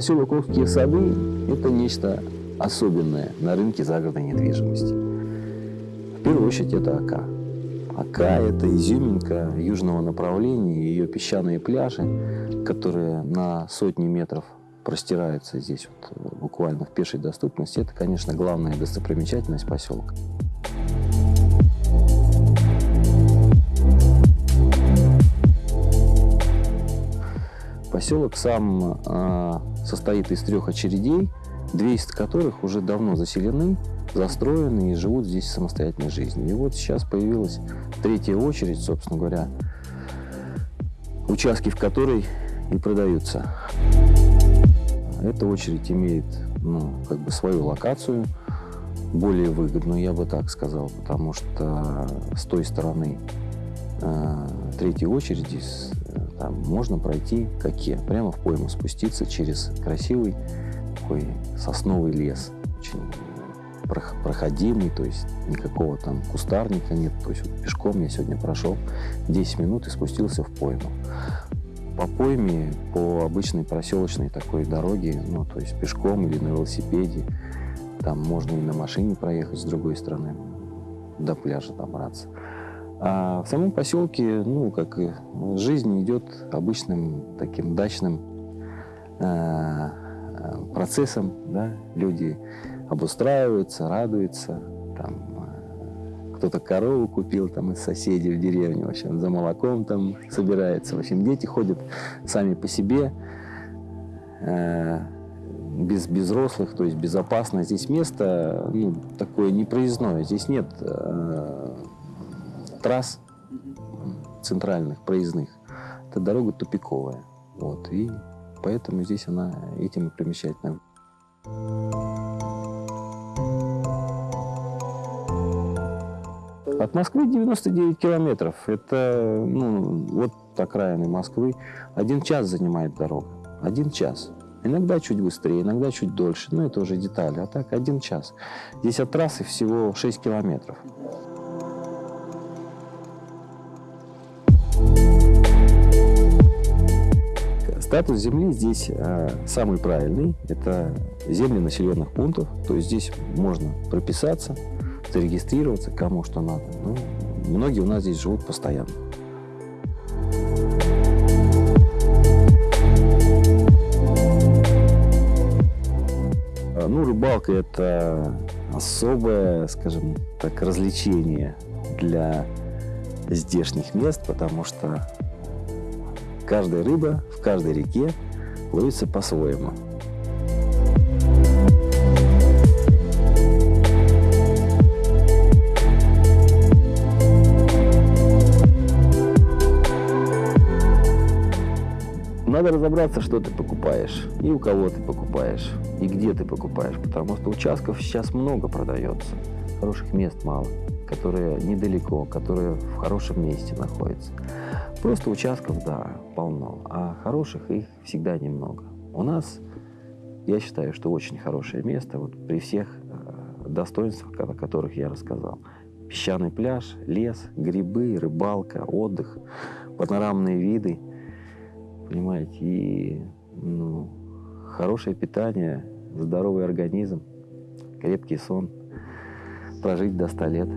Поселок Охские сады – это нечто особенное на рынке загородной недвижимости. В первую очередь это Ака. Ака – это изюминка южного направления, ее песчаные пляжи, которые на сотни метров простираются здесь вот, буквально в пешей доступности. Это, конечно, главная достопримечательность поселка. Поселок сам э, состоит из трех очередей, две из которых уже давно заселены, застроены и живут здесь самостоятельной жизнью. И вот сейчас появилась третья очередь, собственно говоря, участки в которой и продаются. Эта очередь имеет ну, как бы свою локацию, более выгодную, я бы так сказал, потому что с той стороны э, третьей очереди там можно пройти какие? Прямо в пойму спуститься через красивый такой сосновый лес. Очень проходимый, то есть никакого там кустарника нет. То есть вот пешком я сегодня прошел 10 минут и спустился в пойму. По пойме, по обычной проселочной такой дороге, ну, то есть пешком или на велосипеде, там можно и на машине проехать с другой стороны, до пляжа добраться. А в самом поселке, ну, как и жизнь идет обычным таким дачным э, процессом, да, люди обустраиваются, радуются, там, э, кто-то корову купил там из соседей в деревне, в общем, за молоком там собирается, в общем, дети ходят сами по себе, э, без взрослых, то есть безопасно. Здесь место ну, такое непроездное, здесь нет э, трасс центральных, проездных. Эта дорога тупиковая. Вот, и поэтому здесь она этим и примечательна. От Москвы 99 километров. Это ну, вот окраины Москвы. Один час занимает дорога. Один час. Иногда чуть быстрее, иногда чуть дольше. Но это уже детали. А так один час. Здесь от трассы всего 6 километров. Статус земли здесь а, самый правильный. Это земли населенных пунктов. То есть здесь можно прописаться, зарегистрироваться, кому что надо. Ну, многие у нас здесь живут постоянно. А, ну, рыбалка – это особое, скажем так, развлечение для здешних мест, потому что Каждая рыба в каждой реке ловится по-своему. Надо разобраться, что ты покупаешь, и у кого ты покупаешь, и где ты покупаешь, потому что участков сейчас много продается, хороших мест мало, которые недалеко, которые в хорошем месте находятся. Просто участков, да, полно, а хороших их всегда немного. У нас, я считаю, что очень хорошее место, вот при всех э, достоинствах, о которых я рассказал. Песчаный пляж, лес, грибы, рыбалка, отдых, панорамные виды, понимаете, и ну, хорошее питание, здоровый организм, крепкий сон, прожить до 100 лет.